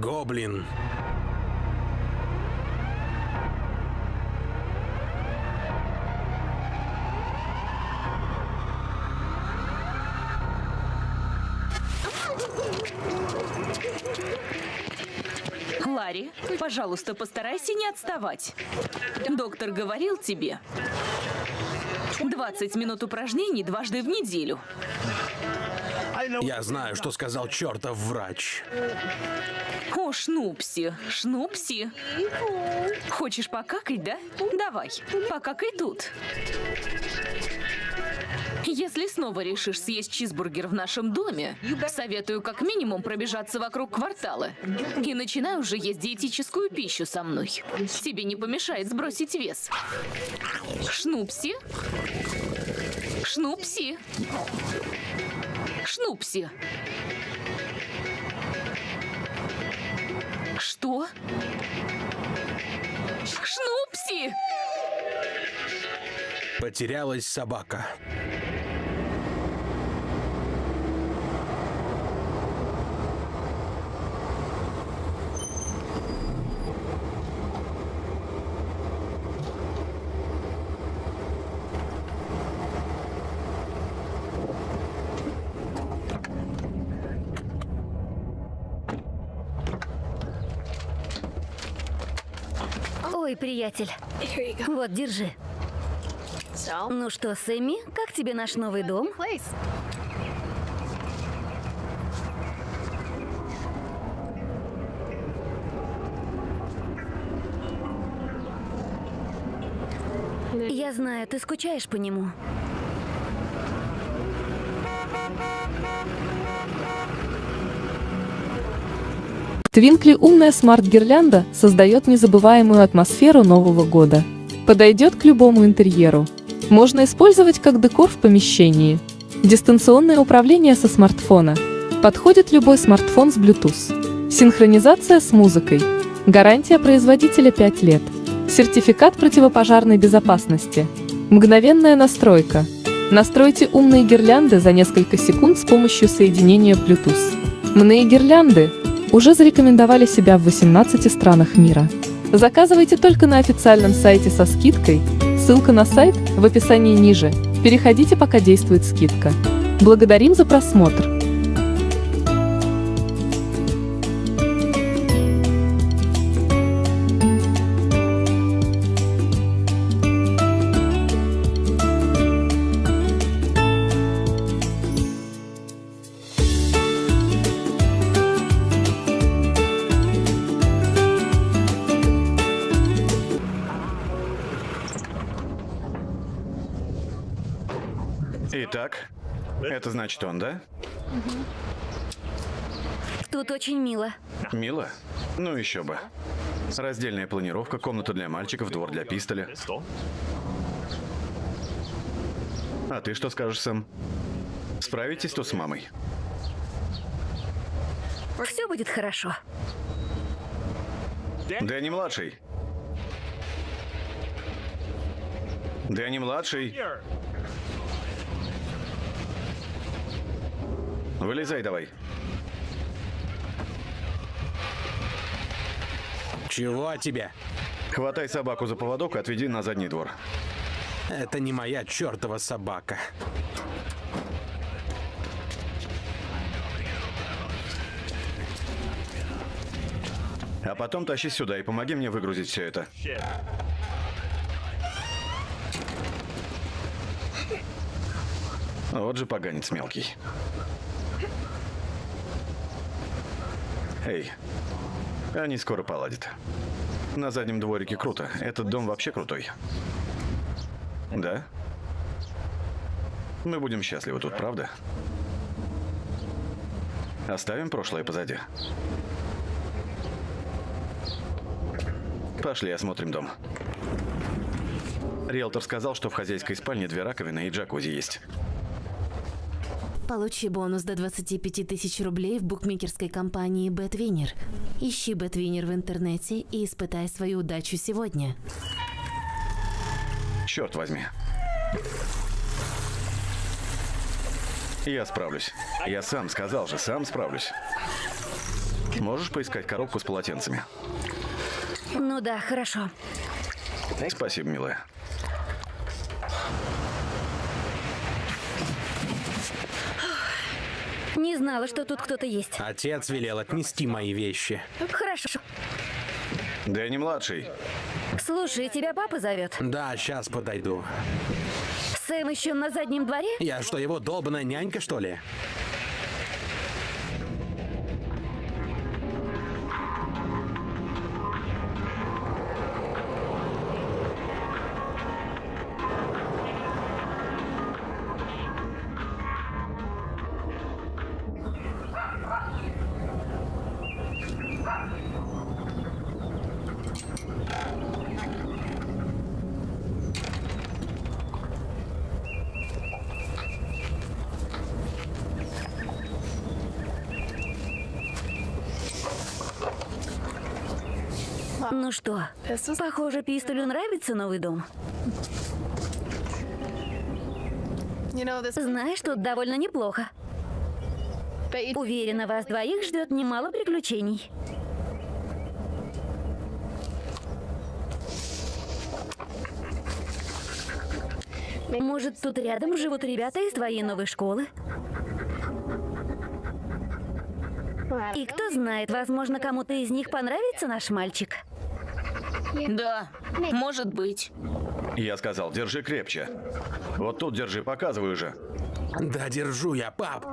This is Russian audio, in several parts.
Гоблин. Ларри, пожалуйста, постарайся не отставать. Доктор говорил тебе. 20 минут упражнений дважды в неделю. Я знаю, что сказал чертов врач. О, Шнупси, Шнупси. Хочешь покакать, да? Давай, покакай тут. Если снова решишь съесть чизбургер в нашем доме, советую как минимум пробежаться вокруг квартала. И начинай уже есть диетическую пищу со мной. Тебе не помешает сбросить вес. Шнупси. Шнупси. Шнупси. Что? Шнупси! Потерялась собака. Приятель. Вот, держи. Ну что, Сэмми, как тебе наш новый дом? Я знаю, ты скучаешь по нему. Твинкли умная смарт-гирлянда создает незабываемую атмосферу Нового года. Подойдет к любому интерьеру. Можно использовать как декор в помещении. Дистанционное управление со смартфона. Подходит любой смартфон с Bluetooth. Синхронизация с музыкой. Гарантия производителя 5 лет. Сертификат противопожарной безопасности. Мгновенная настройка. Настройте умные гирлянды за несколько секунд с помощью соединения Bluetooth. Мные гирлянды уже зарекомендовали себя в 18 странах мира. Заказывайте только на официальном сайте со скидкой. Ссылка на сайт в описании ниже. Переходите, пока действует скидка. Благодарим за просмотр. Мило. Мило? Ну еще бы. Раздельная планировка, комната для мальчиков, двор для пистоля. А ты что скажешь, Сэм? Справитесь тут с мамой? Все будет хорошо. Дэнни младший. Дэнни младший. Вылезай давай. Чего тебе? Хватай собаку за поводок и отведи на задний двор. Это не моя чертова собака. А потом тащи сюда и помоги мне выгрузить все это. Вот же поганец мелкий. Эй, они скоро поладят. На заднем дворике круто. Этот дом вообще крутой. Да? Мы будем счастливы тут, правда? Оставим прошлое позади. Пошли, осмотрим дом. Риэлтор сказал, что в хозяйской спальне две раковины и джакузи есть. Получи бонус до 25 тысяч рублей в букмекерской компании BetWinner. Ищи BetWinner в интернете и испытай свою удачу сегодня. Черт возьми. Я справлюсь. Я сам сказал же, сам справлюсь. Можешь поискать коробку с полотенцами? Ну да, хорошо. Спасибо, милая. Не знала, что тут кто-то есть. Отец велел отнести мои вещи. Хорошо. Дэнни младший. Слушай, тебя папа зовет. Да, сейчас подойду. Сэм еще на заднем дворе? Я что, его долбаная нянька, что ли? Ну что, похоже, Пистолю нравится новый дом. Знаешь, тут довольно неплохо. Уверена, вас двоих ждет немало приключений. Может, тут рядом живут ребята из твоей новой школы? И кто знает, возможно, кому-то из них понравится наш мальчик. Да, может быть. Я сказал, держи крепче. Вот тут держи, показываю же. Да держу я, пап.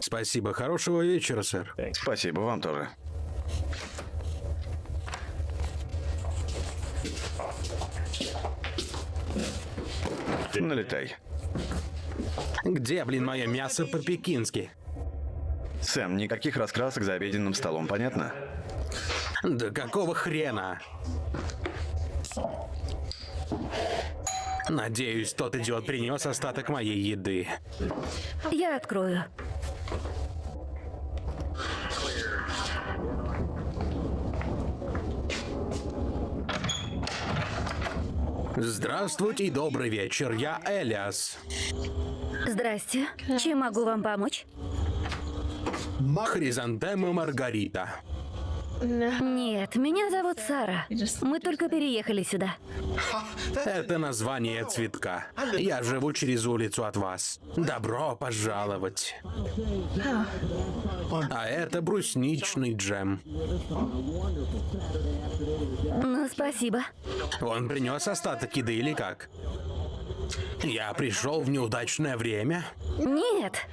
Спасибо, хорошего вечера, сэр. Спасибо, вам тоже. Налетай. Где, блин, мое мясо по-пекински? Сэм, никаких раскрасок за обеденным столом, понятно? Да какого хрена? Надеюсь, тот идиот принес остаток моей еды. Я открою. Здравствуйте и добрый вечер. Я Элиас. Здрасте. Чем могу вам помочь? Хризантема Маргарита. Нет, меня зовут Сара. Мы только переехали сюда. Это название цветка. Я живу через улицу от вас. Добро пожаловать. А это брусничный джем. Ну, спасибо. Он принес остаток еды или как? Я пришел в неудачное время. Нет.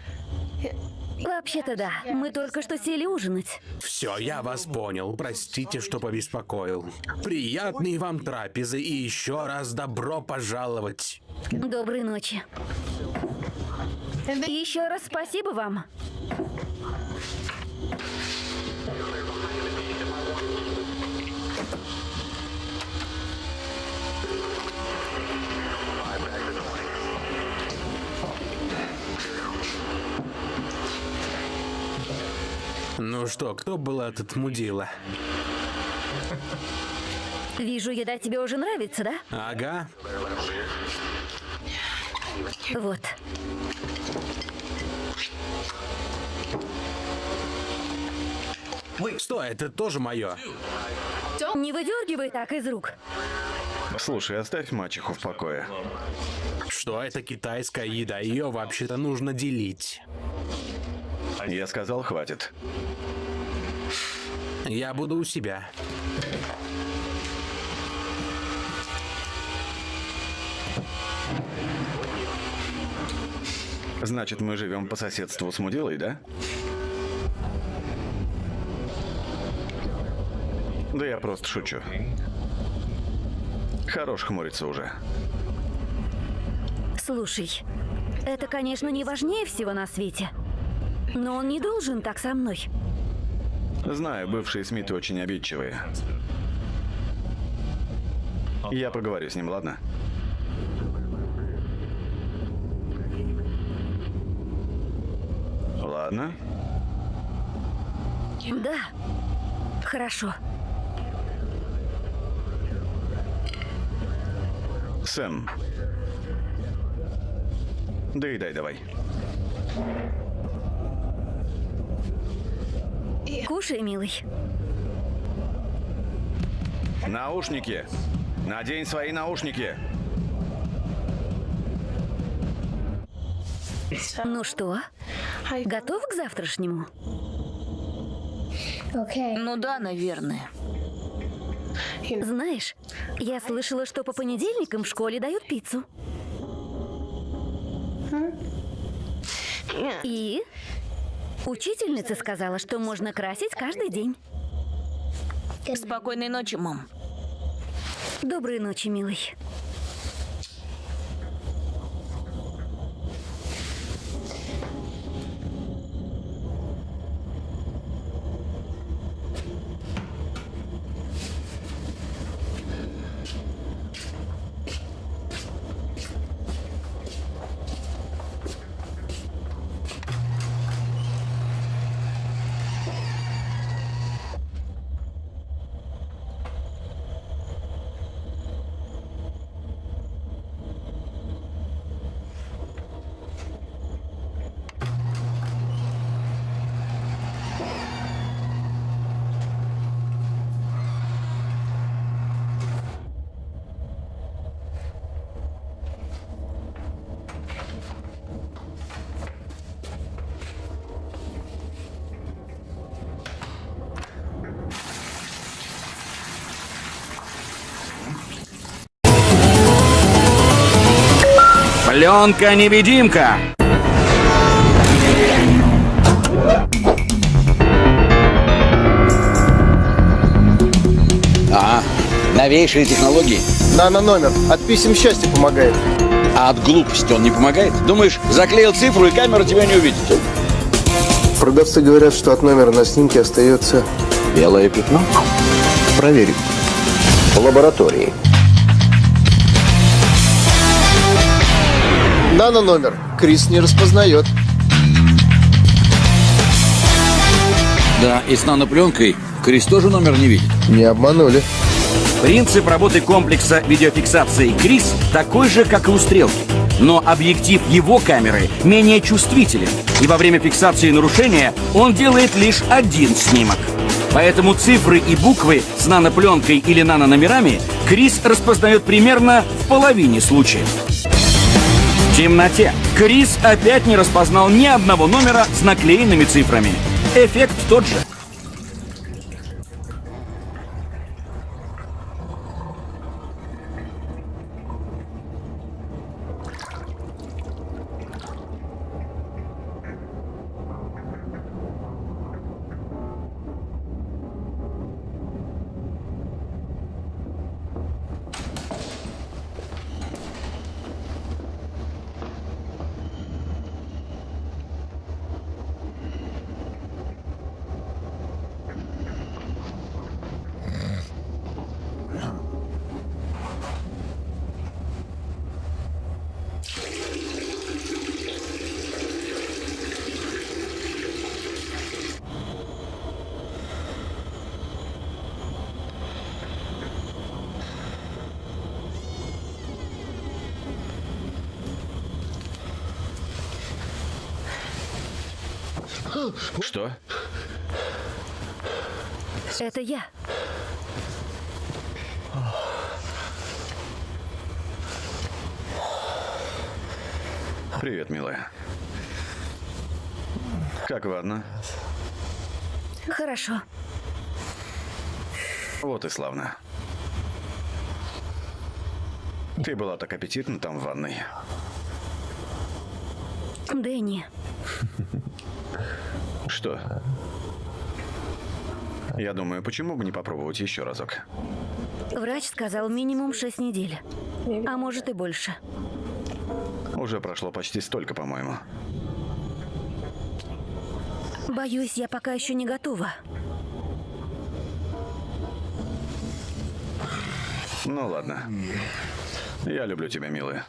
Вообще-то да. Мы только что сели ужинать. Все, я вас понял. Простите, что побеспокоил. Приятной вам трапезы и еще раз добро пожаловать. Доброй ночи. Еще раз спасибо вам. Ну что, кто был этот мудила? Вижу, еда тебе уже нравится, да? Ага. Вот. Стой, это тоже мое. Не выдергивай так из рук. Слушай, оставь мачеху в покое. Что это китайская еда? Ее вообще-то нужно делить. Я сказал, хватит. Я буду у себя. Значит, мы живем по соседству с Мудилой, да? Да я просто шучу. Хорош хмуриться уже. Слушай, это, конечно, не важнее всего на свете. Но он не должен так со мной. Знаю, бывшие Смиты очень обидчивые. Я поговорю с ним, ладно? Ладно. Да. Хорошо. Сэм. Доедай давай. Кушай, милый. Наушники! Надень свои наушники! Ну что, готов к завтрашнему? Ну да, наверное. Знаешь, я слышала, что по понедельникам в школе дают пиццу. И учительница сказала, что можно красить каждый день. Спокойной ночи, мам. Доброй ночи, милый. Пленка-невидимка. Ага, новейшие технологии. Нано номер. От писем счастья помогает. А от глупости он не помогает? Думаешь, заклеил цифру и камера тебя не увидит? Продавцы говорят, что от номера на снимке остается... Белое пятно? Проверим. В лаборатории. Нано номер. Крис не распознает. Да, и с нанопленкой Крис тоже номер не видит. Не обманули. Принцип работы комплекса видеофиксации Крис такой же, как и у стрелки. Но объектив его камеры менее чувствителен, и во время фиксации нарушения он делает лишь один снимок. Поэтому цифры и буквы с нанопленкой или нанономерами Крис распознает примерно в половине случаев. Темноте Крис опять не распознал ни одного номера с наклеенными цифрами. Эффект тот же. Что? Это я. Привет, милая. Как ванна? Хорошо. Вот и славно. Ты была так аппетитна там в ванной. Дэнни, Что? Я думаю, почему бы не попробовать еще разок? врач сказал минимум 6 недель. А может и больше. Уже прошло почти столько, по-моему. Боюсь, я пока еще не готова. Ну ладно. Я люблю тебя, милая.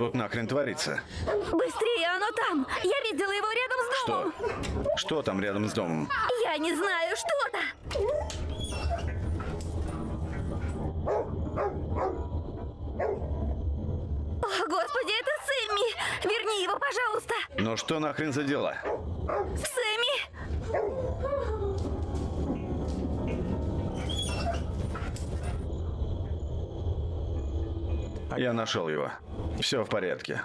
Тут нахрен творится? Быстрее, оно там! Я видела его рядом с домом! Что? Что там рядом с домом? Я не знаю, что-то! О, Господи, это Сэмми! Верни его, пожалуйста! Ну что нахрен за дела? Сэмми! Я нашел его. Все в порядке.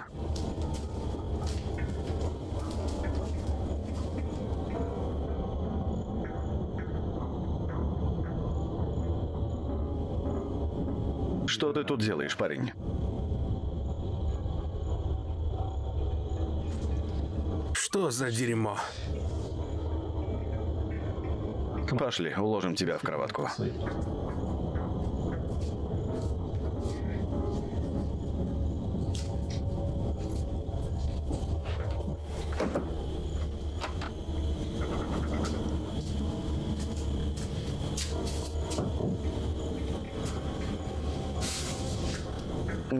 Что ты тут делаешь, парень? Что за дерьмо? Пошли, уложим тебя в кроватку.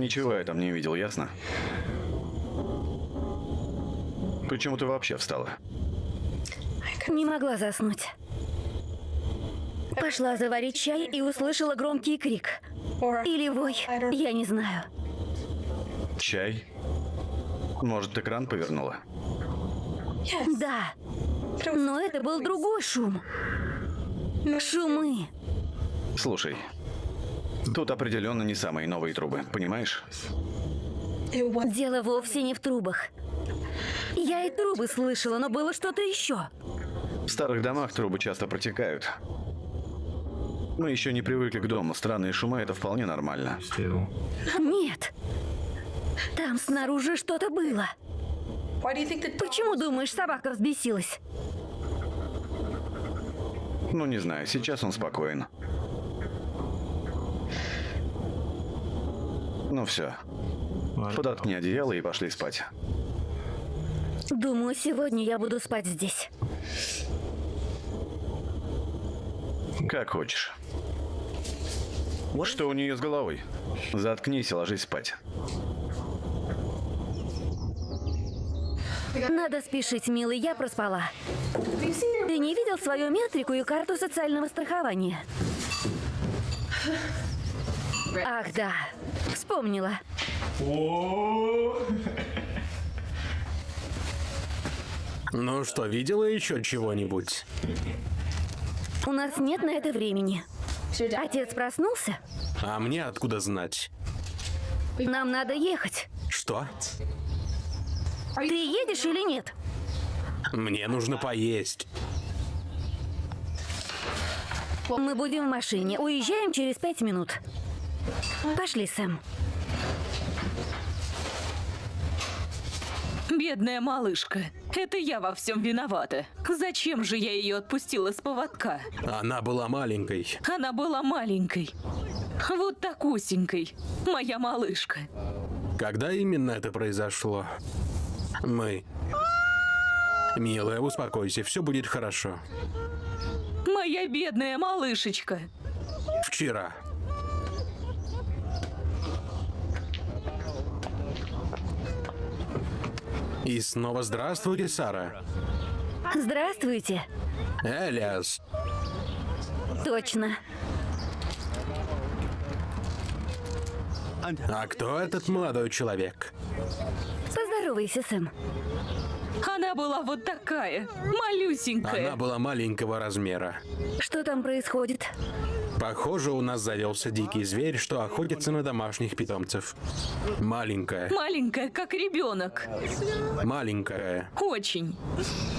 Ничего я там не видел, ясно? Почему ты вообще встала? Не могла заснуть. Пошла заварить чай и услышала громкий крик. Или вой, я не знаю. Чай? Может, экран повернула? Да. Но это был другой шум. Шумы. Слушай, тут определенно не самые новые трубы, понимаешь? Дело вовсе не в трубах. Я и трубы слышала, но было что-то еще. В старых домах трубы часто протекают. Мы еще не привыкли к дому. Странные шумы — это вполне нормально. Нет. Там снаружи что-то было. Почему думаешь, собака взбесилась? Ну, не знаю, сейчас он спокоен. Ну все. Подоткни одеяло и пошли спать. Думаю, сегодня я буду спать здесь. Как хочешь. Что у нее с головой? Заткнись и ложись спать. Надо спешить, милый, я проспала. Ты не видел свою метрику и карту социального страхования? Ах, да. Вспомнила. Ну что, видела еще чего-нибудь? У нас нет на это времени. Отец проснулся? А мне откуда знать? Нам надо ехать. Что? Ты едешь или нет? Мне нужно поесть. Мы будем в машине. Уезжаем через пять минут. Пошли, Сэм. Бедная малышка. Это я во всем виновата. Зачем же я ее отпустила с поводка? Она была маленькой. Она была маленькой. Вот такусенькой. Моя малышка. Когда именно это произошло? Мы. Милая, успокойся, все будет хорошо. Моя бедная малышечка. Вчера. И снова здравствуйте, Сара. Здравствуйте. Элиас. Точно. А кто этот молодой человек? Поздоровайся, Сэм. Она была вот такая, малюсенькая. Она была маленького размера. Что там происходит? Похоже, у нас завелся дикий зверь, что охотится на домашних питомцев. Маленькая. Маленькая, как ребенок. Маленькая. Очень.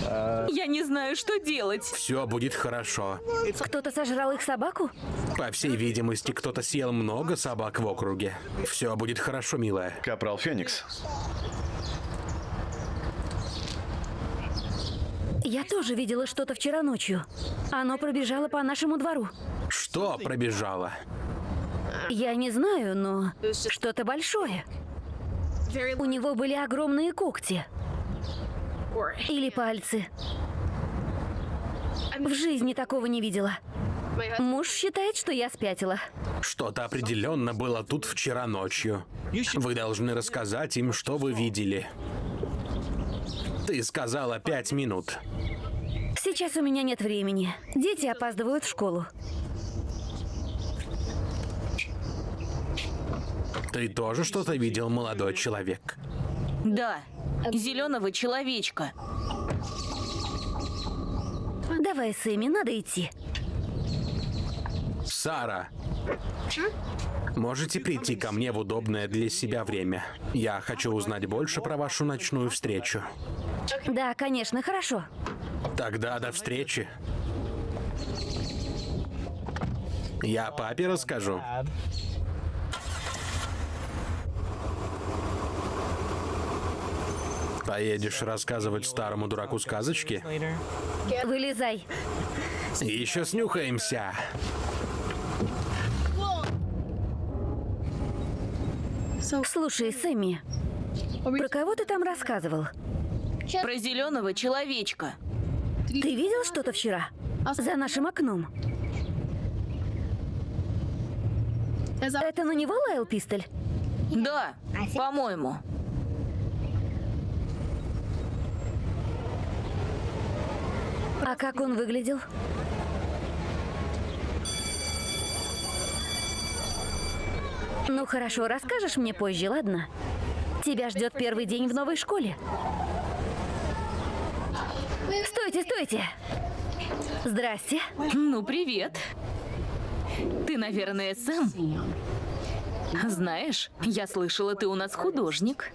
Я не знаю, что делать. Все будет хорошо. Кто-то сожрал их собаку? По всей видимости, кто-то съел много собак в округе. Все будет хорошо, милая. Капрал Феникс. Я тоже видела что-то вчера ночью. Оно пробежало по нашему двору. Что пробежало? Я не знаю, но что-то большое. У него были огромные когти. Или пальцы. В жизни такого не видела. Муж считает, что я спятила. Что-то определенно было тут вчера ночью. Вы должны рассказать им, что вы видели. Ты сказала пять минут. Сейчас у меня нет времени. Дети опаздывают в школу. Ты тоже что-то видел, молодой человек? Да, зеленого человечка. Давай, Сэмми, надо идти. Сара, можете прийти ко мне в удобное для себя время? Я хочу узнать больше про вашу ночную встречу. Да, конечно, хорошо. Тогда до встречи. Я папе расскажу. Поедешь рассказывать старому дураку сказочки? Вылезай. Еще снюхаемся. Слушай, Сэмми, про кого ты там рассказывал? Про зеленого человечка. Ты видел что-то вчера? За нашим окном. Это на него лаял пистоль? Да, по-моему. А как он выглядел? Ну хорошо, расскажешь мне позже, ладно? Тебя ждет первый день в новой школе. Стойте, стойте! Здрасте. Ну, привет. Ты, наверное, Сэм? Знаешь, я слышала, ты у нас художник.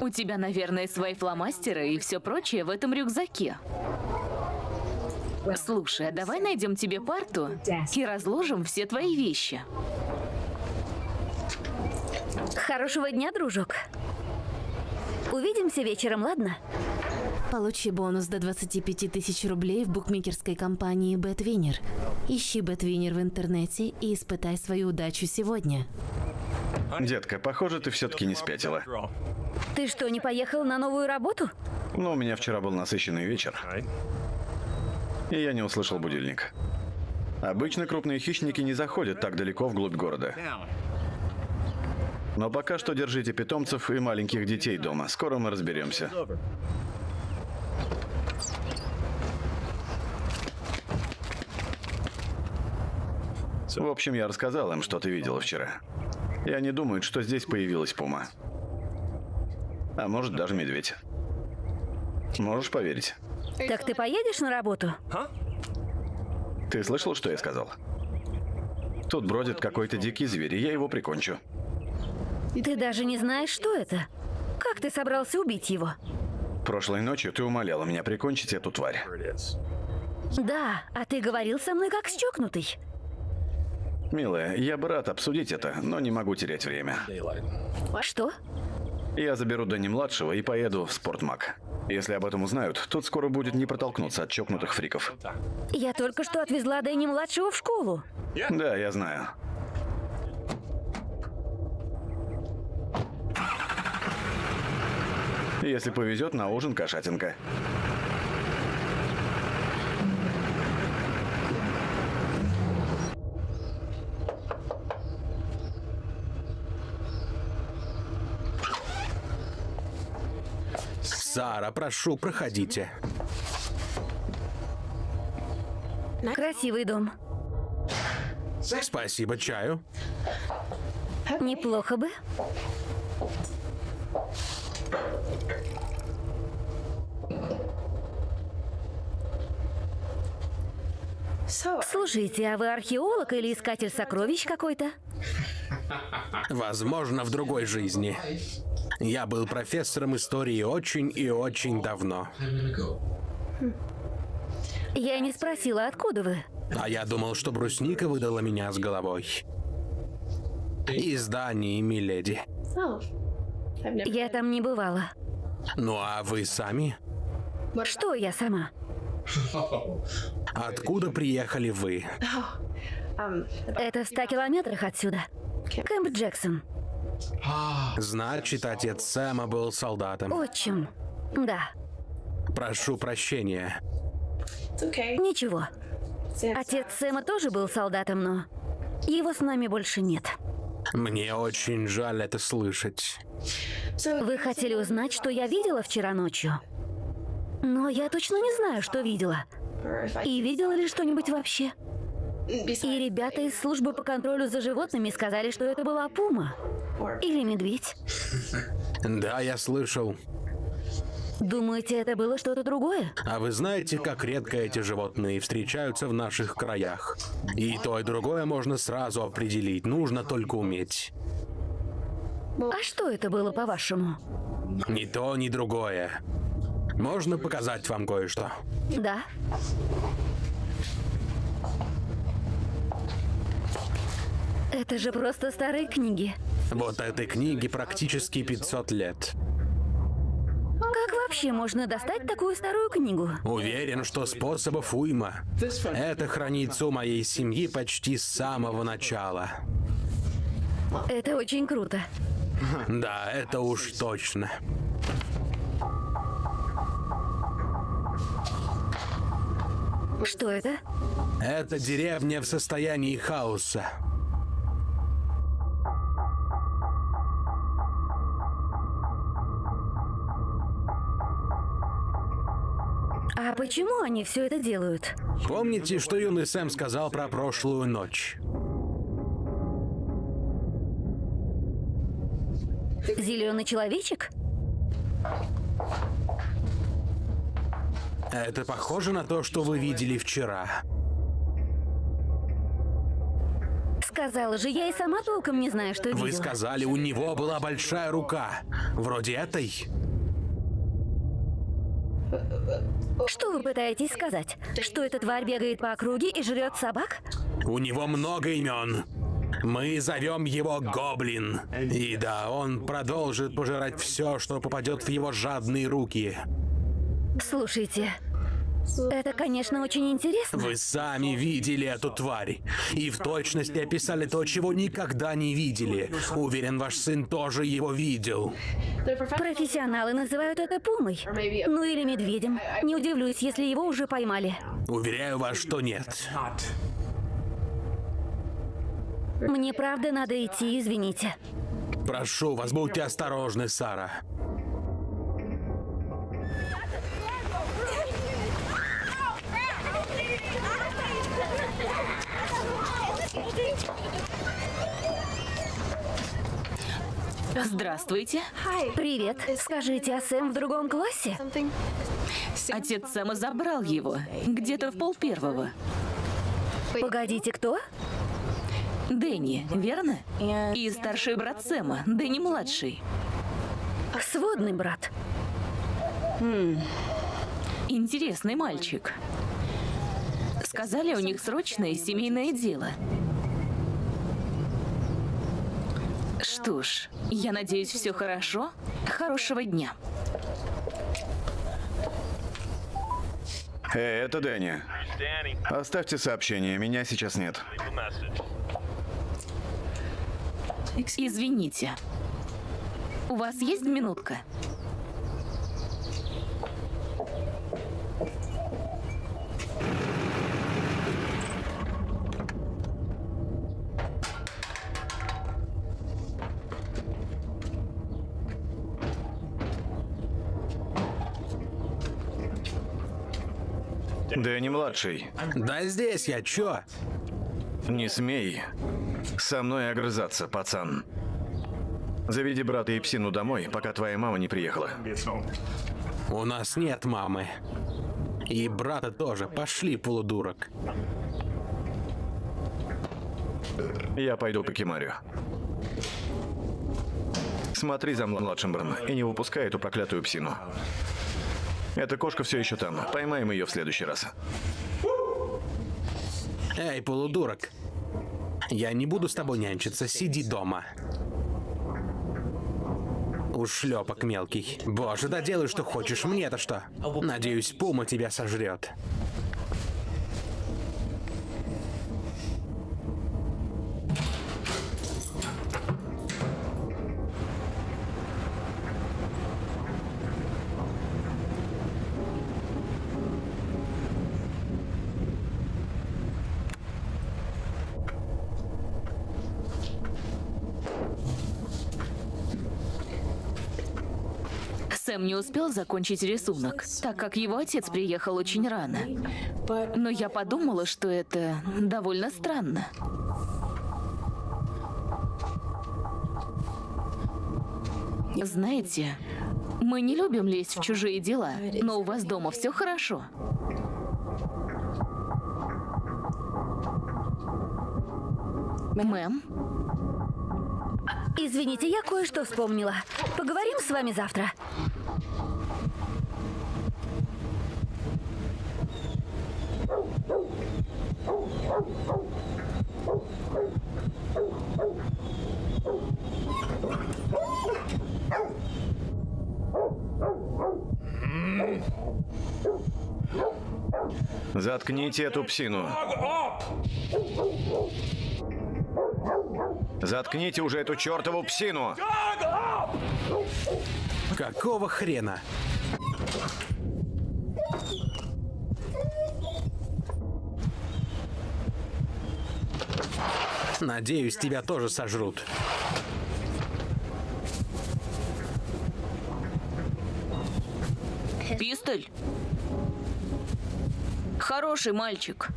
У тебя, наверное, свои фломастеры и все прочее в этом рюкзаке. Слушай, а давай найдем тебе парту и разложим все твои вещи. Хорошего дня, дружок. Увидимся вечером, ладно? Получи бонус до 25 тысяч рублей в букмекерской компании BetWinner. Ищи BetWinner в интернете и испытай свою удачу сегодня. Детка, похоже, ты все-таки не спятила. Ты что, не поехал на новую работу? Но у меня вчера был насыщенный вечер. И я не услышал будильник. Обычно крупные хищники не заходят так далеко вглубь города. Но пока что держите питомцев и маленьких детей дома. Скоро мы разберемся. В общем, я рассказал им, что ты видела вчера. И они думают, что здесь появилась пума. А может, даже медведь. Можешь поверить? Так ты поедешь на работу? Ты слышал, что я сказал? Тут бродит какой-то дикий зверь, и я его прикончу. Ты даже не знаешь, что это. Как ты собрался убить его? Прошлой ночью ты умоляла меня прикончить эту тварь. Да, а ты говорил со мной как с чокнутый. Милая, я бы рад обсудить это, но не могу терять время. Что? Я заберу Дани-младшего и поеду в Спортмаг. Если об этом узнают, тут скоро будет не протолкнуться от чокнутых фриков. Я только что отвезла Дэнни-младшего в школу. Да, я знаю. Если повезет, на ужин кошатинка. Сара, прошу, проходите. Красивый дом. Спасибо, чаю. Неплохо бы. Слушайте, а вы археолог или искатель сокровищ какой-то? Возможно, в другой жизни. Я был профессором истории очень и очень давно. Я не спросила, откуда вы. А я думал, что брусника выдала меня с головой. Из Дании, миледи. Я там не бывала. Ну а вы сами? Что я сама? Откуда приехали вы? Это в ста километрах отсюда. Кэмп Джексон. Значит, отец Сэма был солдатом. Отчим. Да. Прошу прощения. Ничего. Отец Сэма тоже был солдатом, но его с нами больше нет. Мне очень жаль это слышать. Вы хотели узнать, что я видела вчера ночью? Но я точно не знаю, что видела. И видела ли что-нибудь вообще? И ребята из службы по контролю за животными сказали, что это была пума. Или медведь. Да, я слышал. Думаете, это было что-то другое? А вы знаете, как редко эти животные встречаются в наших краях? И то, и другое можно сразу определить, нужно только уметь. А что это было, по-вашему? Ни то, ни другое. Можно показать вам кое-что? Да. Это же просто старые книги. Вот этой книге практически 500 лет. Вообще можно достать такую старую книгу? Уверен, что способов уйма. Это хранится у моей семьи почти с самого начала. Это очень круто. Да, это уж точно. Что это? Это деревня в состоянии хаоса. А почему они все это делают? Помните, что юный Сэм сказал про прошлую ночь? Зеленый человечек? Это похоже на то, что вы видели вчера. Сказала же, я и сама толком не знаю, что Вы видела. сказали, у него была большая рука. Вроде этой. Что вы пытаетесь сказать? Что эта тварь бегает по округе и жрет собак? У него много имен. Мы зовем его Гоблин. И да, он продолжит пожирать все, что попадет в его жадные руки. Слушайте, это, конечно, очень интересно. Вы сами видели эту тварь. И в точности описали то, чего никогда не видели. Уверен, ваш сын тоже его видел. Профессионалы называют это пумой. Ну или медведем. Не удивлюсь, если его уже поймали. Уверяю вас, что нет. Мне правда надо идти, извините. Прошу вас, будьте осторожны, Сара. Здравствуйте. Привет. Скажите, а Сэм в другом классе? Отец Сэма забрал его. Где-то в пол первого. Погодите, кто? Дэнни, верно? И старший брат Сэма, Дэнни младший. Сводный брат. Интересный мальчик. Сказали, у них срочное семейное дело. Что ж, я надеюсь, все хорошо. Хорошего дня. Эй, это Дэнни. Оставьте сообщение, меня сейчас нет. Извините. У вас есть минутка? Дэнни младший, Да здесь я, чё? не смей со мной огрызаться, пацан. Заведи брата и псину домой, пока твоя мама не приехала. У нас нет мамы. И брата тоже. Пошли, полудурок. Я пойду по Кимарю. Смотри за младшим Бран и не выпускай эту проклятую псину. Эта кошка все еще там. Поймаем ее в следующий раз. Эй, полудурок. Я не буду с тобой нянчиться. Сиди дома. Ушлепок мелкий. Боже, да делай, что хочешь. Мне-то что? Надеюсь, пума тебя сожрет. Сэм не успел закончить рисунок, так как его отец приехал очень рано. Но я подумала, что это довольно странно. Знаете, мы не любим лезть в чужие дела, но у вас дома все хорошо. Мэм, Извините, я кое-что вспомнила. Поговорим с вами завтра. Заткните эту псину. Заткните уже эту чертову псину. Какого хрена? Надеюсь, тебя тоже сожрут. пистоль. Хороший мальчик.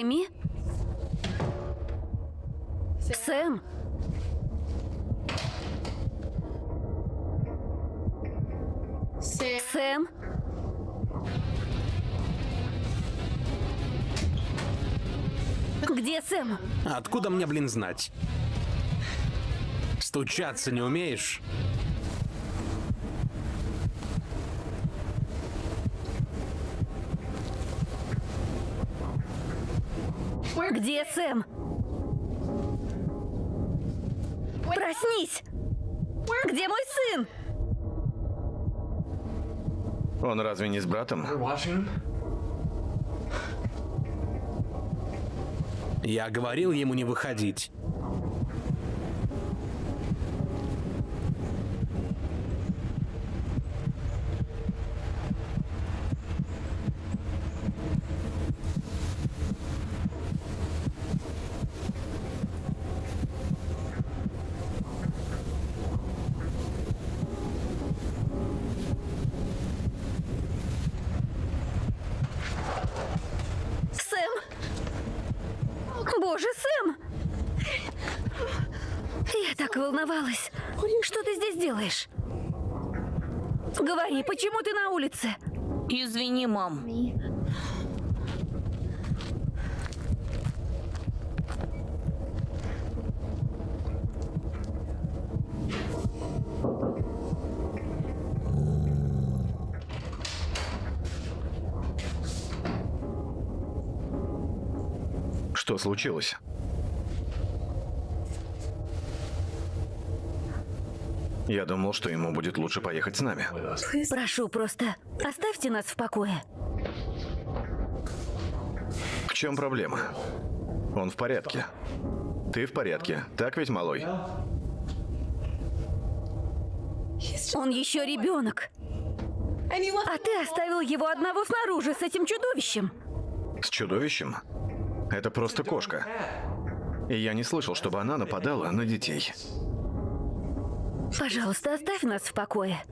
Сэмми? Сэм? Сэм? Где Сэм? Откуда мне, блин, знать? Стучаться не умеешь? Где Сэм? Проснись! Где мой сын? Он разве не с братом? Я говорил ему не выходить. Сэм? Боже, Сэм! Я так волновалась. Что ты здесь делаешь? Говори, почему улице? Извини, мам. Что случилось? Я думал, что ему будет лучше поехать с нами. Прошу, просто оставьте нас в покое. В чем проблема? Он в порядке. Ты в порядке, так ведь, малой? Он еще ребенок. А ты оставил его одного снаружи с этим чудовищем. С чудовищем? Это просто кошка. И я не слышал, чтобы она нападала на детей. Пожалуйста, оставь нас в покое.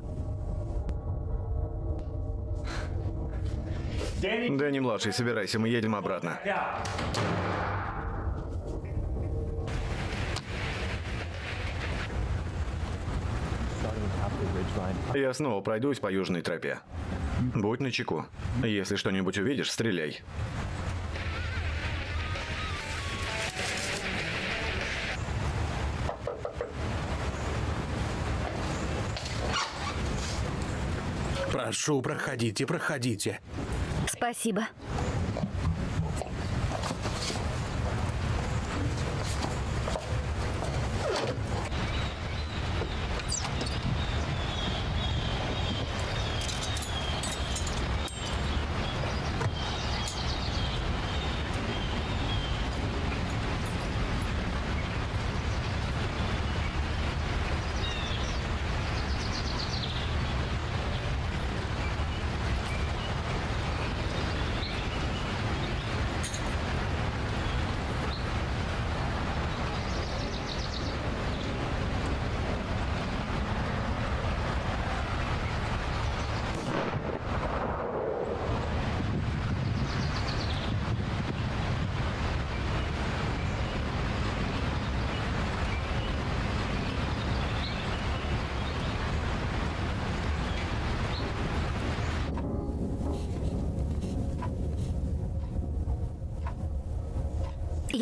Дэнни младший, собирайся, мы едем обратно. Я снова пройдусь по южной тропе. Будь начеку. Если что-нибудь увидишь, стреляй. Прошу, проходите, проходите. Спасибо.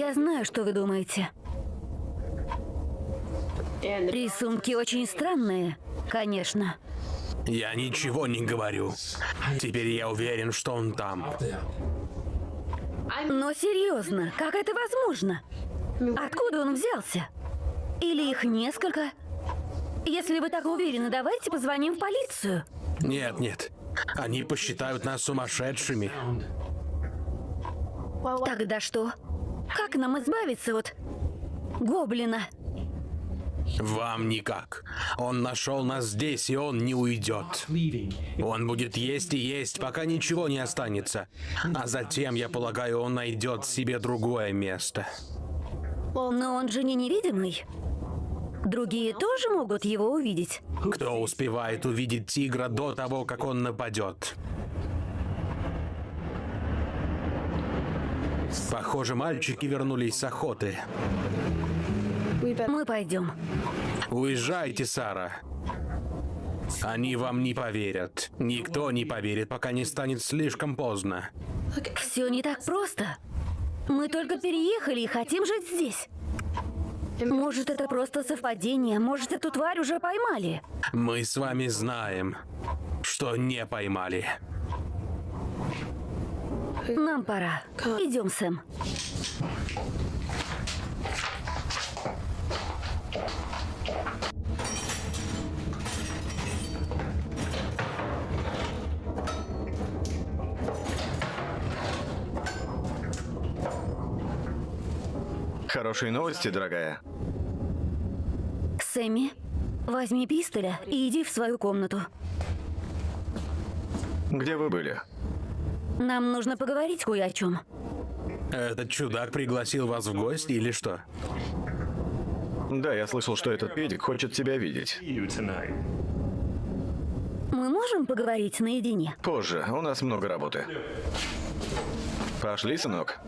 Я знаю, что вы думаете. Рисунки очень странные, конечно. Я ничего не говорю. Теперь я уверен, что он там. Но серьезно, как это возможно? Откуда он взялся? Или их несколько? Если вы так уверены, давайте позвоним в полицию. Нет, нет. Они посчитают нас сумасшедшими. Тогда что? Как нам избавиться от гоблина? Вам никак. Он нашел нас здесь, и он не уйдет. Он будет есть и есть, пока ничего не останется. А затем, я полагаю, он найдет себе другое место. Но он же не невидимый. Другие тоже могут его увидеть. Кто успевает увидеть тигра до того, как он нападет? Похоже, мальчики вернулись с охоты. Мы пойдем. Уезжайте, Сара. Они вам не поверят. Никто не поверит, пока не станет слишком поздно. Все не так просто. Мы только переехали и хотим жить здесь. Может, это просто совпадение, может, эту тварь уже поймали. Мы с вами знаем, что не поймали. Нам пора. Идем, Сэм. Хорошие новости, дорогая. Сэмми, возьми пистоля и иди в свою комнату. Где вы были? Нам нужно поговорить кое о чем. Этот чудак пригласил вас в гости или что? Да, я слышал, что этот педик хочет тебя видеть. Мы можем поговорить наедине? Позже, у нас много работы. Пошли, сынок.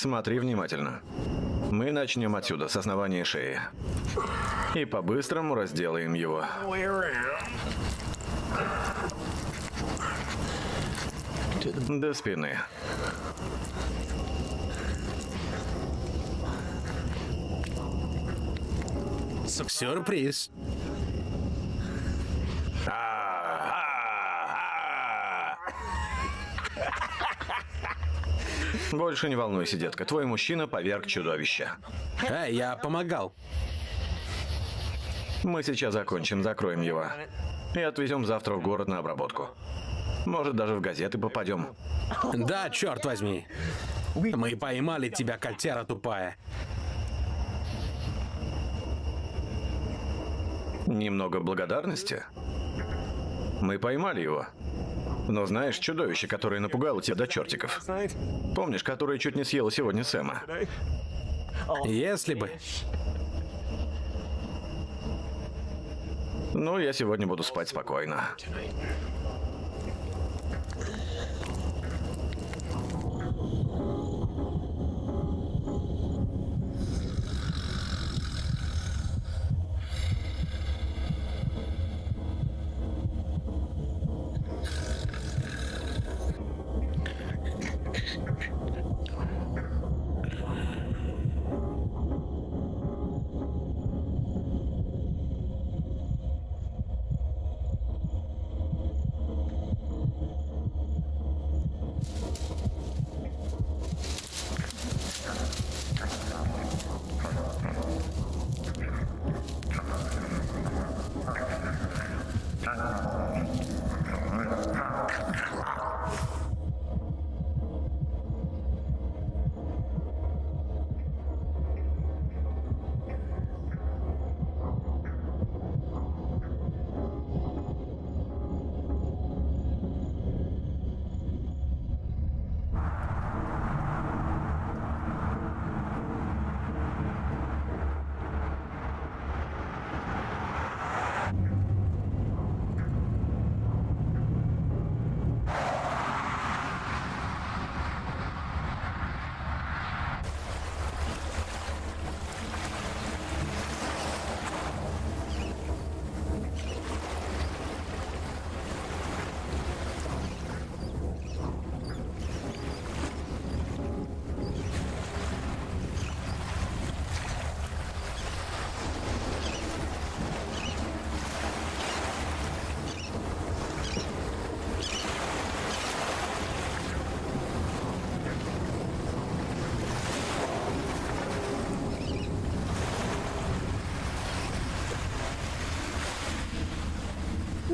Смотри внимательно. Мы начнем отсюда, с основания шеи. И по-быстрому разделаем его. До спины. Сюрприз. Больше не волнуйся, детка. Твой мужчина поверг чудовища. Эй, я помогал. Мы сейчас закончим, закроем его. И отвезем завтра в город на обработку. Может, даже в газеты попадем. Да, черт возьми. Мы поймали тебя, котяра тупая. Немного благодарности? Мы поймали его. Но знаешь, чудовище, которое напугало тебя до чертиков. Помнишь, которое чуть не съело сегодня Сэма? Если бы. Ну, я сегодня буду спать спокойно.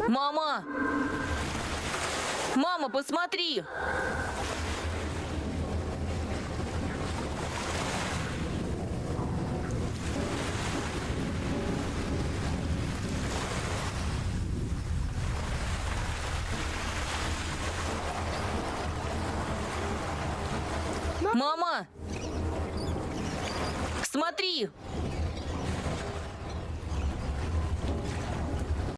Мама! Мама, посмотри! Мама! Смотри!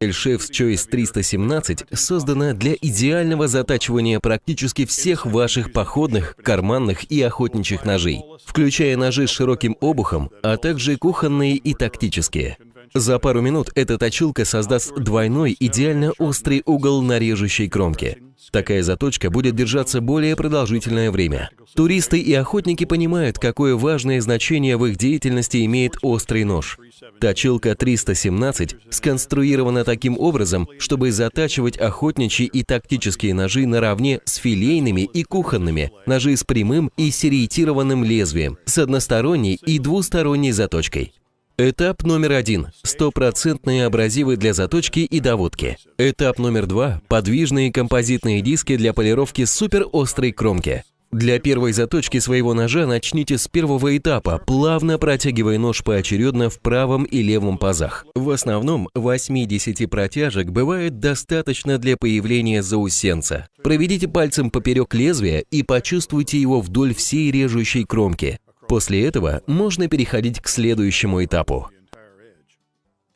Chef's Choice 317 создана для идеального затачивания практически всех ваших походных, карманных и охотничьих ножей, включая ножи с широким обухом, а также кухонные и тактические. За пару минут эта точилка создаст двойной идеально острый угол на режущей кромке. Такая заточка будет держаться более продолжительное время. Туристы и охотники понимают, какое важное значение в их деятельности имеет острый нож. Точилка 317 сконструирована таким образом, чтобы затачивать охотничьи и тактические ножи наравне с филейными и кухонными, ножи с прямым и сериетированным лезвием, с односторонней и двусторонней заточкой. Этап номер один – стопроцентные абразивы для заточки и доводки. Этап номер два – подвижные композитные диски для полировки суперострой кромки. Для первой заточки своего ножа начните с первого этапа, плавно протягивая нож поочередно в правом и левом пазах. В основном 80 протяжек бывает достаточно для появления заусенца. Проведите пальцем поперек лезвия и почувствуйте его вдоль всей режущей кромки. После этого можно переходить к следующему этапу.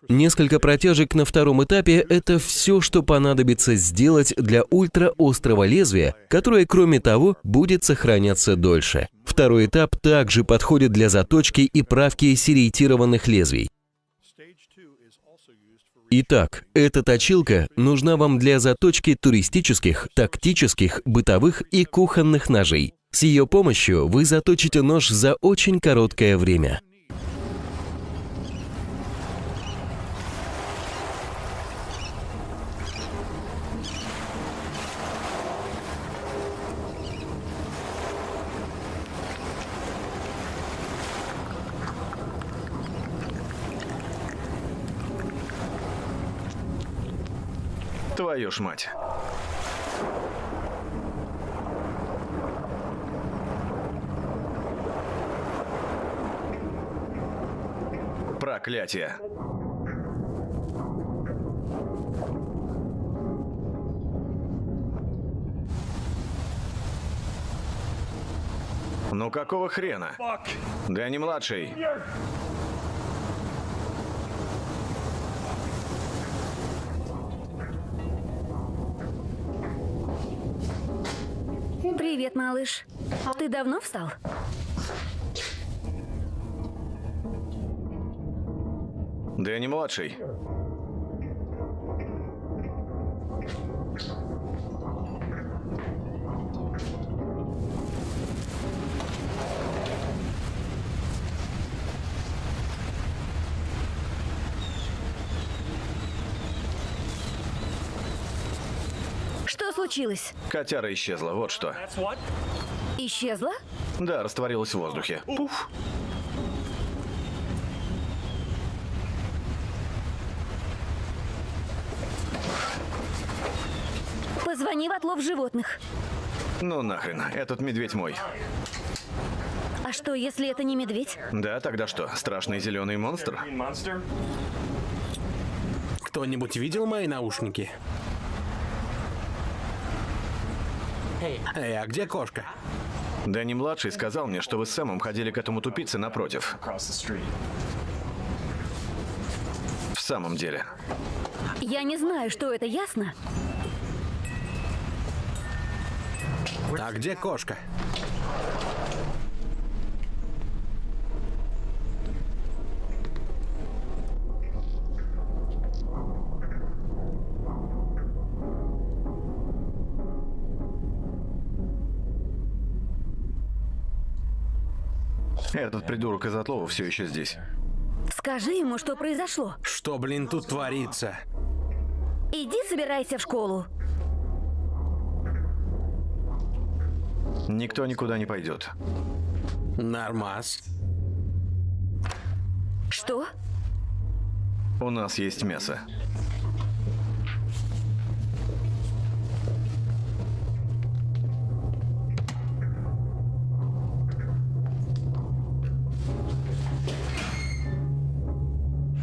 Несколько протяжек на втором этапе – это все, что понадобится сделать для ультраострого лезвия, которое, кроме того, будет сохраняться дольше. Второй этап также подходит для заточки и правки сериетированных лезвий. Итак, эта точилка нужна вам для заточки туристических, тактических, бытовых и кухонных ножей. С ее помощью вы заточите нож за очень короткое время. Твою ж мать. Проклятие. Ну какого хрена? Дэнни младший. Привет, малыш. Ты давно встал? Дэнни младший. Что случилось? Котяра исчезла, вот что. Исчезла? Да, растворилась в воздухе. Пуф. Позвони в отлов животных. Ну нахрен, этот медведь мой. А что, если это не медведь? Да, тогда что, страшный зеленый монстр? Кто-нибудь видел мои наушники? Эй, а где кошка? Дэнни младший сказал мне, что вы с Сэмом ходили к этому тупице напротив. В самом деле. Я не знаю, что это, ясно? А где кошка? Этот придурок из отлова все еще здесь. Скажи ему, что произошло. Что, блин, тут творится? Иди собирайся в школу. Никто никуда не пойдет. Нормас. Что? У нас есть мясо.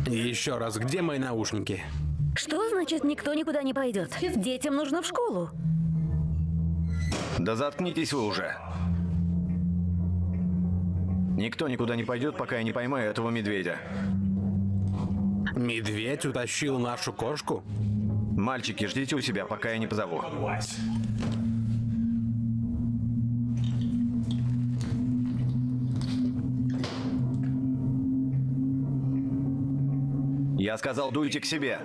Еще раз, где мои наушники? Что значит никто никуда не пойдет? Детям нужно в школу. Да заткнитесь вы уже. Никто никуда не пойдет, пока я не поймаю этого медведя. Медведь утащил нашу кошку? Мальчики, ждите у себя, пока я не позову. Я сказал, дуйте к себе.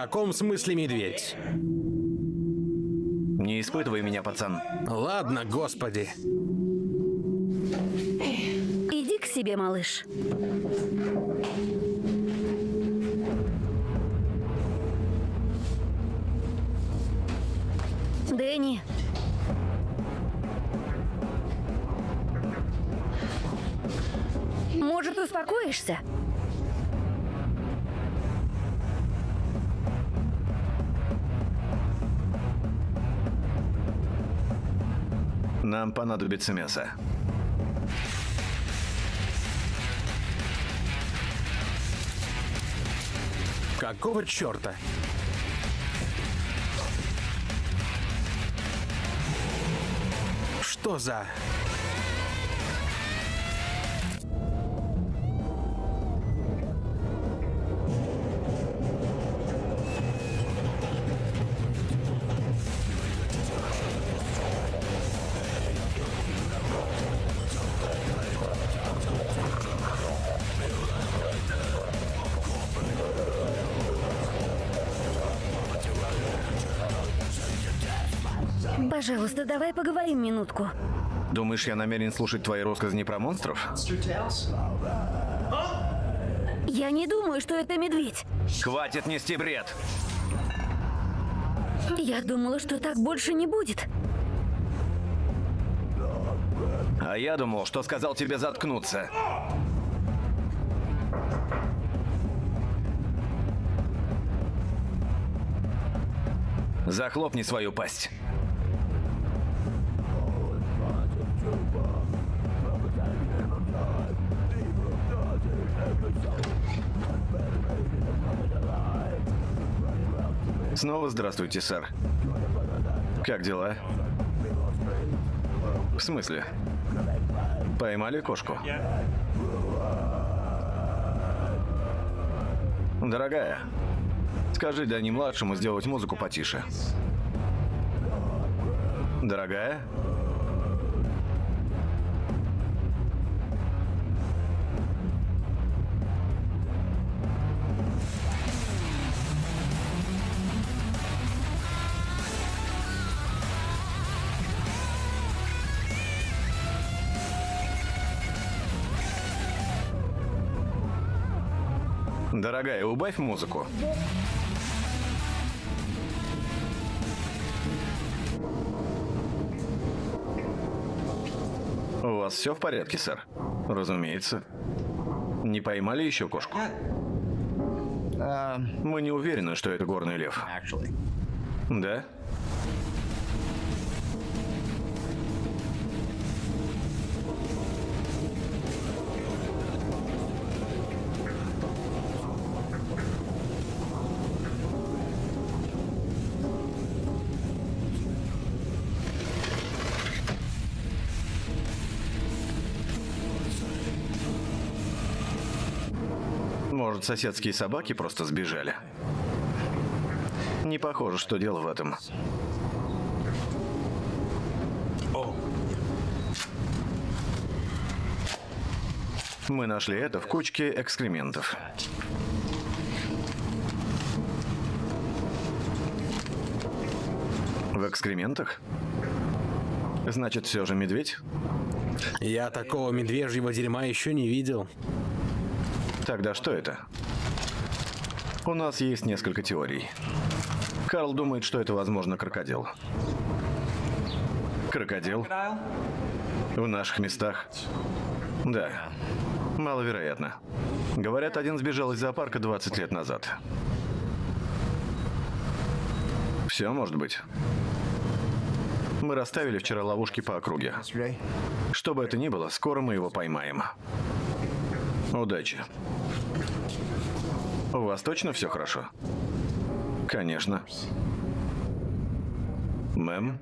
Каком смысле медведь? Не испытывай меня, пацан. Ладно, господи. Иди к себе, малыш. Дэнни. Может, успокоишься? Нам понадобится мясо. Какого черта? Что за... Пожалуйста, давай поговорим минутку. Думаешь, я намерен слушать твои рассказы про монстров? Я не думаю, что это медведь. Хватит нести бред! Я думала, что так больше не будет. А я думал, что сказал тебе заткнуться. Захлопни свою пасть. Снова здравствуйте, сэр. Как дела? В смысле? Поймали кошку? Дорогая, скажи Дани-младшему сделать музыку потише. Дорогая? Дорогая, убавь музыку. У вас все в порядке, сэр? Разумеется. Не поймали еще кошку? Мы не уверены, что это горный лев. Да? Может, соседские собаки просто сбежали? Не похоже, что дело в этом. Мы нашли это в кучке экскрементов. В экскрементах? Значит, все же медведь? Я такого медвежьего дерьма еще не видел. Тогда что это? У нас есть несколько теорий. Карл думает, что это, возможно, крокодил. Крокодил? В наших местах? Да. Маловероятно. Говорят, один сбежал из зоопарка 20 лет назад. Все может быть. Мы расставили вчера ловушки по округе. Что бы это ни было, скоро мы его поймаем. Удачи. У вас точно все хорошо? Конечно. Мэм?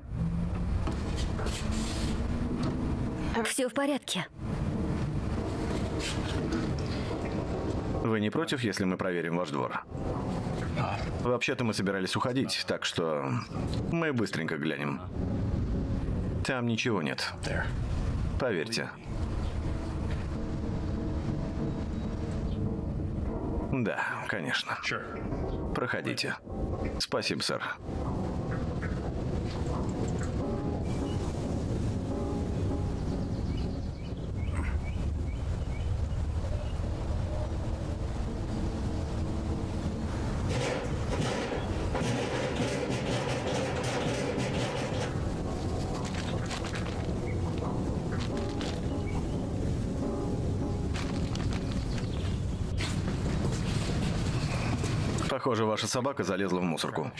Все в порядке. Вы не против, если мы проверим ваш двор? Вообще-то мы собирались уходить, так что мы быстренько глянем. Там ничего нет. Поверьте. Да, конечно. Проходите. Спасибо, сэр. Похоже, ваша собака залезла в мусорку.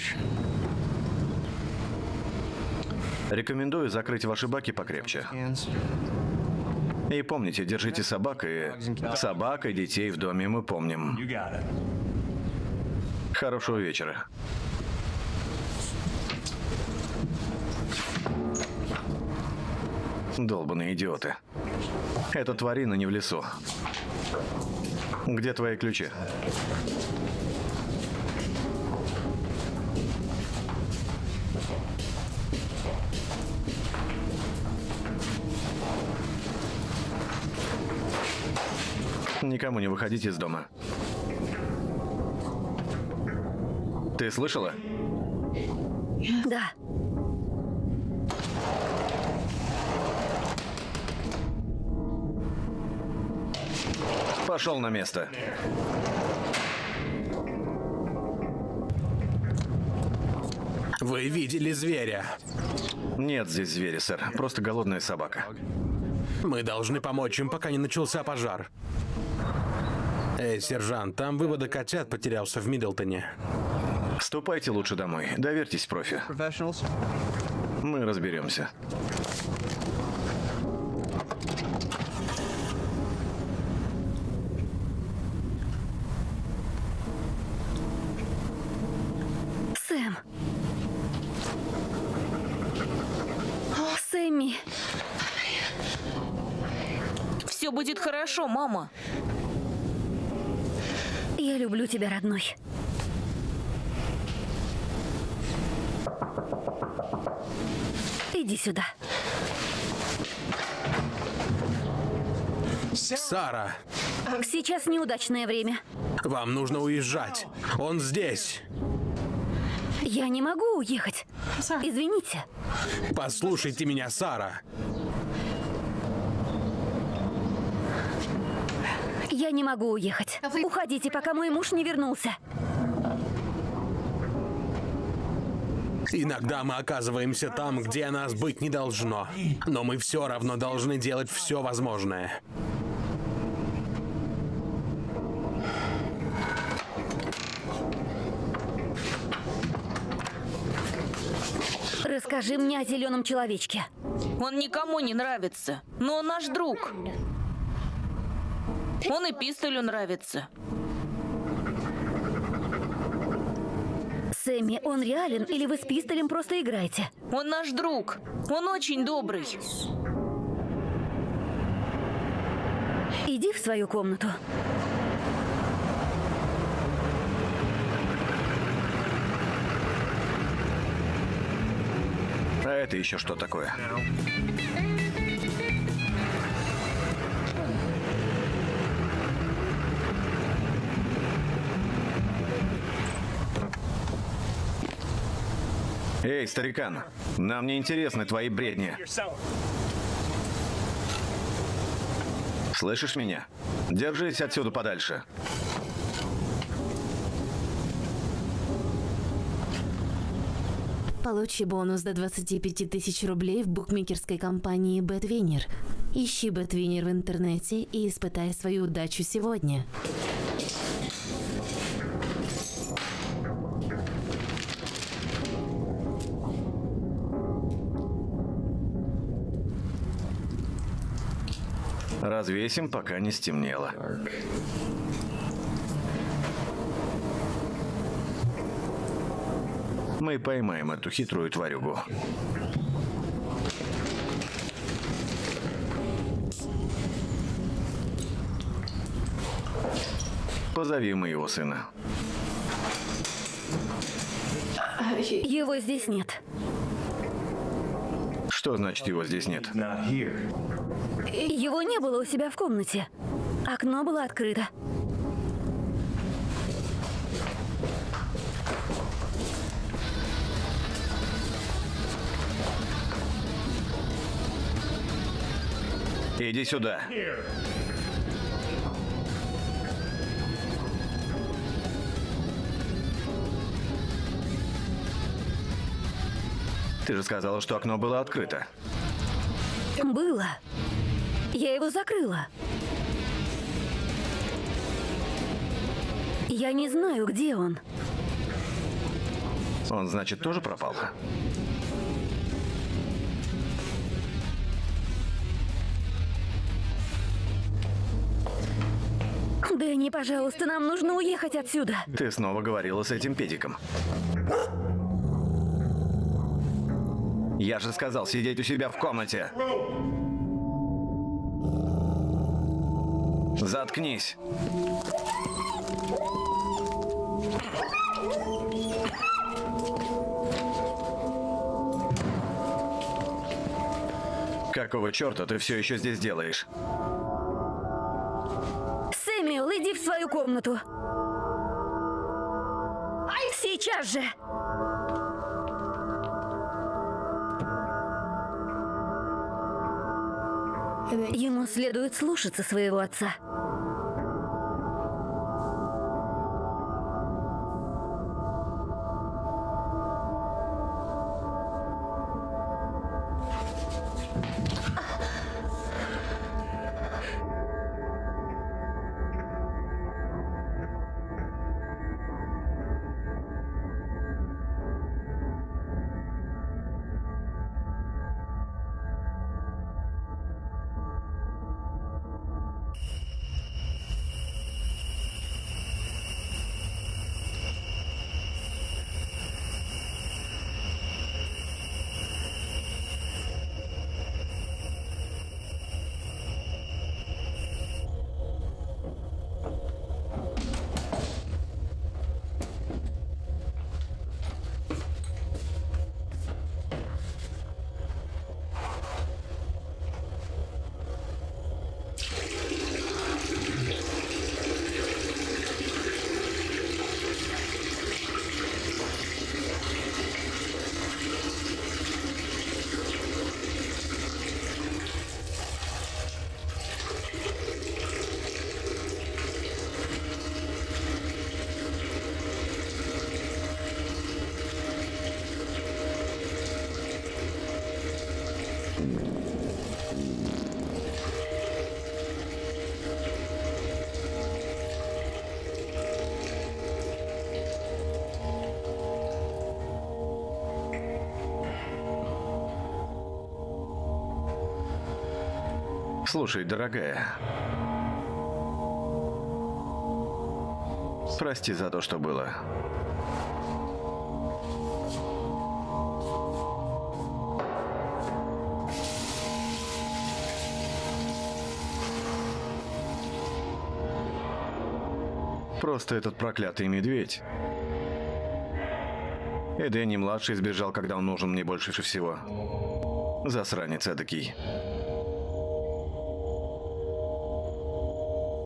Рекомендую закрыть ваши баки покрепче. И помните, держите собак и... Собак и детей в доме мы помним. Хорошего вечера. Долбаные идиоты. Эта тварина не в лесу. Где твои ключи? Никому не выходите из дома. Ты слышала? Да. Пошел на место. Вы видели зверя? Нет здесь зверя, сэр. Просто голодная собака. Мы должны помочь им, пока не начался пожар. Эй, сержант, там выводок котят потерялся в Миддлтоне. Ступайте лучше домой. Доверьтесь профи. Мы разберемся. Сэм. Сэмми. Все будет хорошо, мама. Я люблю тебя, родной. Иди сюда. Сара, Сейчас неудачное время. вам нужно уезжать. Он здесь. Я не могу уехать. Извините. Послушайте меня, Сара. Я не могу уехать. Уходите, пока мой муж не вернулся. Иногда мы оказываемся там, где нас быть не должно. Но мы все равно должны делать все возможное. Расскажи мне о зеленом человечке. Он никому не нравится, но он наш друг. Он и Пистолю нравится. Сэмми, он реален или вы с пистолем просто играете? Он наш друг. Он очень добрый. Иди в свою комнату. А это еще что такое? Эй, старикан, нам не интересны твои бредни. Слышишь меня? Держись отсюда подальше. Получи бонус до 25 тысяч рублей в букмекерской компании BetWinner. Ищи BetWinner в интернете и испытай свою удачу сегодня. Развесим, пока не стемнело. Мы поймаем эту хитрую тварюгу. Позови моего сына. Его здесь нет. Что значит его здесь нет? Его не было у себя в комнате. Окно было открыто. Иди сюда. Ты же сказала, что окно было открыто. Было. Я его закрыла. Я не знаю, где он. Он, значит, тоже пропал? Дэнни, пожалуйста, нам нужно уехать отсюда. Ты снова говорила с этим педиком. Я же сказал сидеть у себя в комнате. Заткнись. Какого черта ты все еще здесь делаешь? Сэмюэл, иди в свою комнату. Сейчас же. Ему следует слушаться своего отца. Слушай, дорогая. Прости за то, что было. Просто этот проклятый медведь. И Дэнни-младший сбежал, когда он нужен мне больше всего. Засранец эдакий.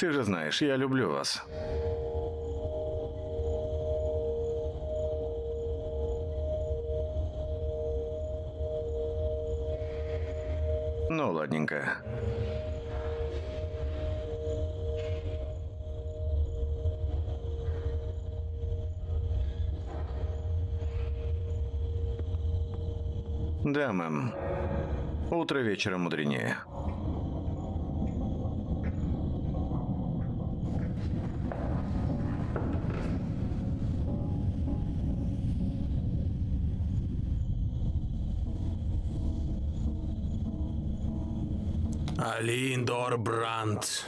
Ты же знаешь, я люблю вас. Ну, ладненько. Да, мэм. Утро вечера мудренее. Алиндор Брандт.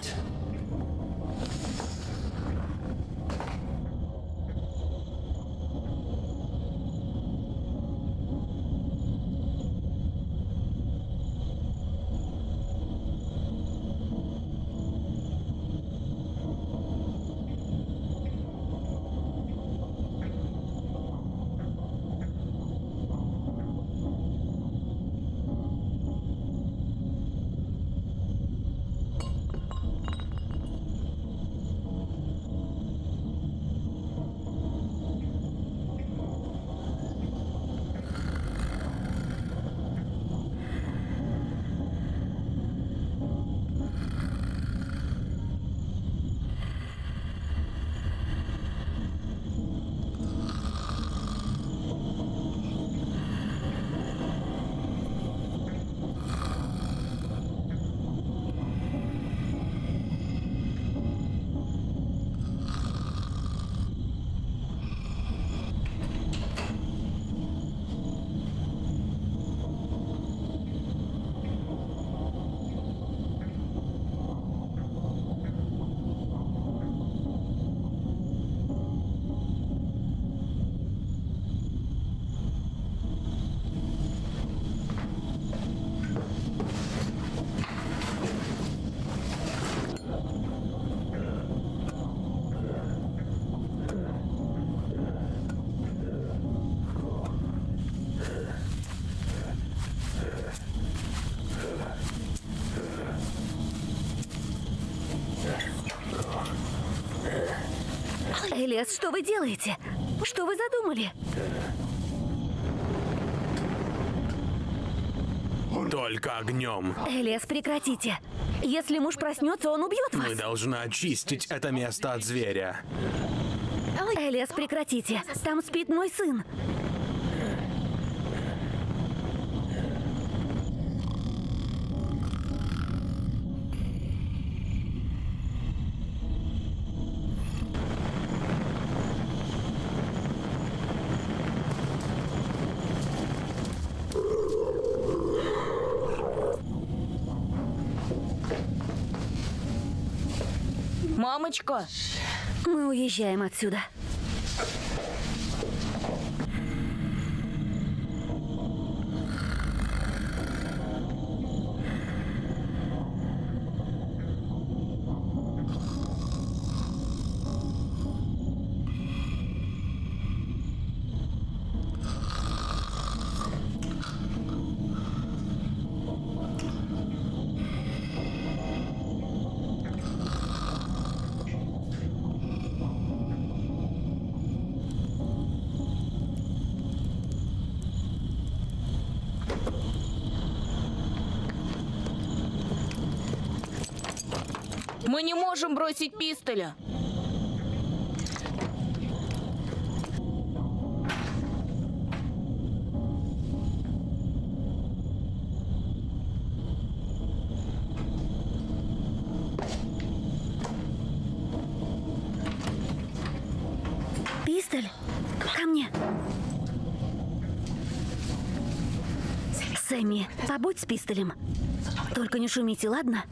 Элиас, что вы делаете? Что вы задумали? Только огнем. Элиас, прекратите. Если муж проснется, он убьет вас. Мы должны очистить это место от зверя. Элиас, прекратите. Там спит мой сын. Мамочка, Мы уезжаем отсюда. мы не можем пистоля. Пистоль, ко мне. Сэмми, побудь с пистолем. Только не шумите, ладно?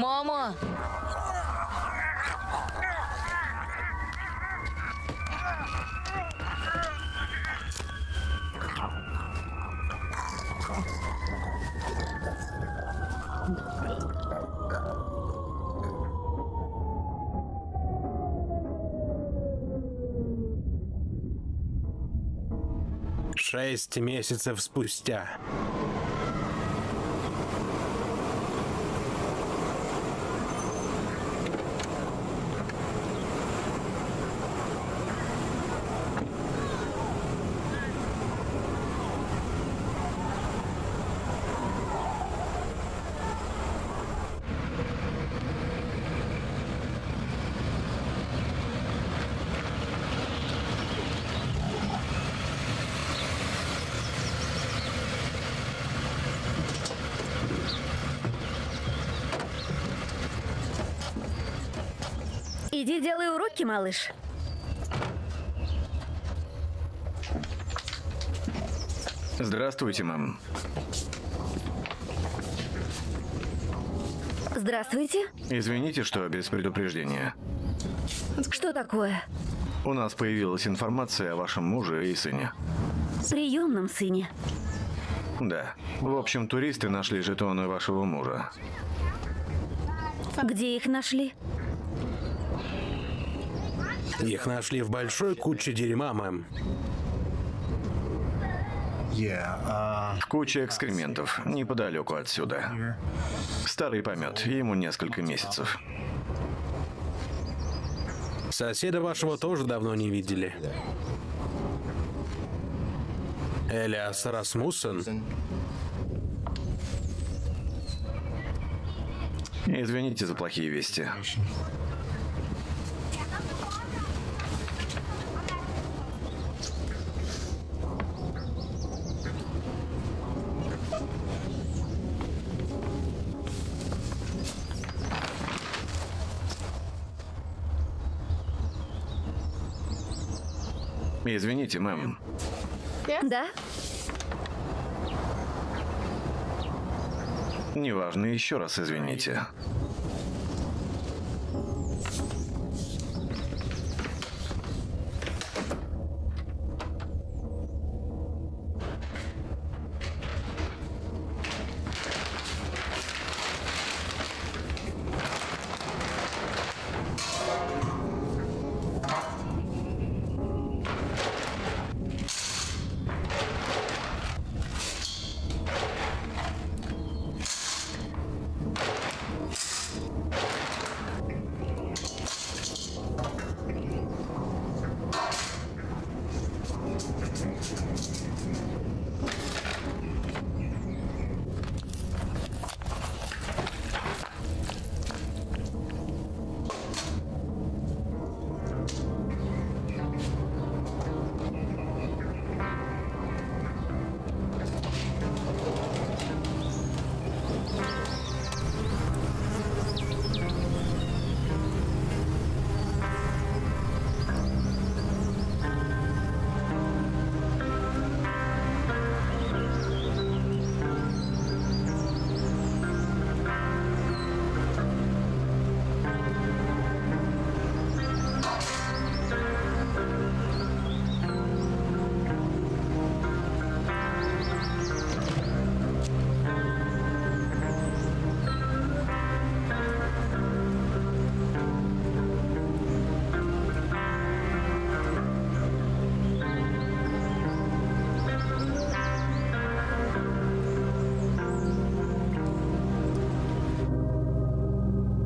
Мамо! Шесть месяцев спустя. Иди делай уроки, малыш. Здравствуйте, мэм. Здравствуйте. Извините, что без предупреждения. Что такое? У нас появилась информация о вашем муже и сыне. Приемном сыне. Да. В общем, туристы нашли жетоны вашего мужа. Где их нашли? Их нашли в большой куче дерьма, мэм. Куча экскрементов неподалеку отсюда. Старый помет, ему несколько месяцев. Соседа вашего тоже давно не видели. Элиас Расмуссен. Извините за плохие вести. Извините, мэм. Да? Неважно, еще раз извините.